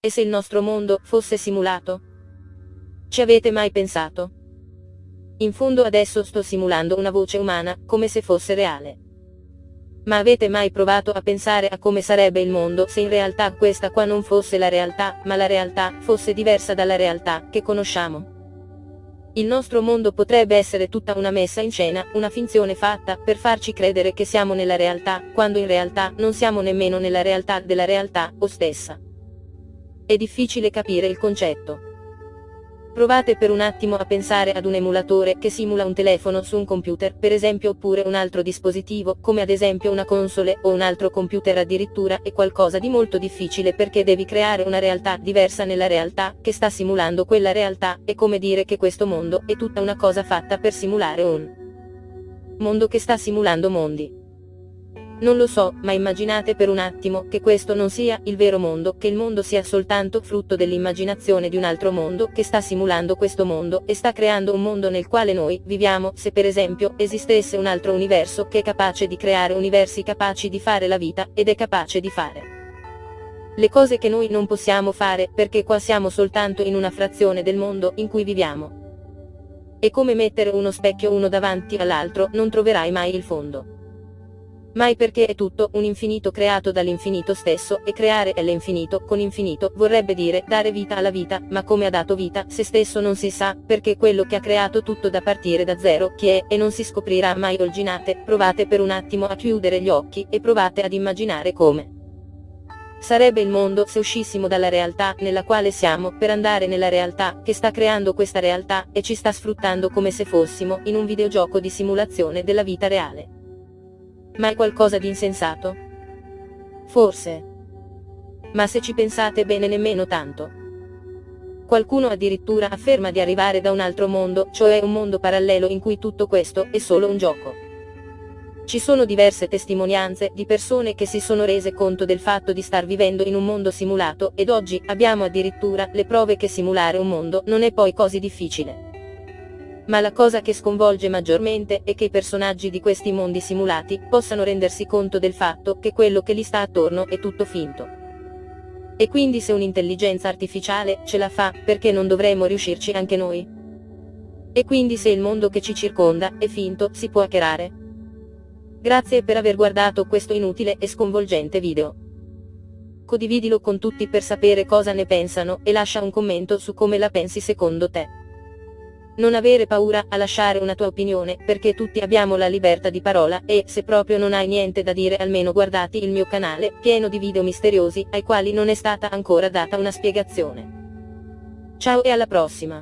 E se il nostro mondo fosse simulato? Ci avete mai pensato? In fondo adesso sto simulando una voce umana, come se fosse reale. Ma avete mai provato a pensare a come sarebbe il mondo se in realtà questa qua non fosse la realtà, ma la realtà fosse diversa dalla realtà che conosciamo? Il nostro mondo potrebbe essere tutta una messa in scena, una finzione fatta per farci credere che siamo nella realtà, quando in realtà non siamo nemmeno nella realtà della realtà o stessa. È difficile capire il concetto. Provate per un attimo a pensare ad un emulatore che simula un telefono su un computer, per esempio oppure un altro dispositivo, come ad esempio una console o un altro computer addirittura, è qualcosa di molto difficile perché devi creare una realtà diversa nella realtà che sta simulando quella realtà, è come dire che questo mondo è tutta una cosa fatta per simulare un mondo che sta simulando mondi. Non lo so, ma immaginate per un attimo che questo non sia il vero mondo, che il mondo sia soltanto frutto dell'immaginazione di un altro mondo che sta simulando questo mondo e sta creando un mondo nel quale noi viviamo, se per esempio esistesse un altro universo che è capace di creare universi capaci di fare la vita ed è capace di fare le cose che noi non possiamo fare perché qua siamo soltanto in una frazione del mondo in cui viviamo. È come mettere uno specchio uno davanti all'altro, non troverai mai il fondo mai perché è tutto un infinito creato dall'infinito stesso, e creare l'infinito con infinito vorrebbe dire dare vita alla vita, ma come ha dato vita se stesso non si sa, perché quello che ha creato tutto da partire da zero, chi è, e non si scoprirà mai olginate, provate per un attimo a chiudere gli occhi, e provate ad immaginare come. Sarebbe il mondo se uscissimo dalla realtà nella quale siamo per andare nella realtà che sta creando questa realtà e ci sta sfruttando come se fossimo in un videogioco di simulazione della vita reale. Ma è qualcosa di insensato? Forse. Ma se ci pensate bene nemmeno tanto. Qualcuno addirittura afferma di arrivare da un altro mondo, cioè un mondo parallelo in cui tutto questo è solo un gioco. Ci sono diverse testimonianze di persone che si sono rese conto del fatto di star vivendo in un mondo simulato ed oggi abbiamo addirittura le prove che simulare un mondo non è poi così difficile. Ma la cosa che sconvolge maggiormente è che i personaggi di questi mondi simulati possano rendersi conto del fatto che quello che gli sta attorno è tutto finto. E quindi se un'intelligenza artificiale ce la fa, perché non dovremmo riuscirci anche noi? E quindi se il mondo che ci circonda è finto, si può hackerare? Grazie per aver guardato questo inutile e sconvolgente video. Condividilo con tutti per sapere cosa ne pensano e lascia un commento su come la pensi secondo te. Non avere paura a lasciare una tua opinione, perché tutti abbiamo la libertà di parola, e, se proprio non hai niente da dire almeno guardati il mio canale, pieno di video misteriosi, ai quali non è stata ancora data una spiegazione. Ciao e alla prossima!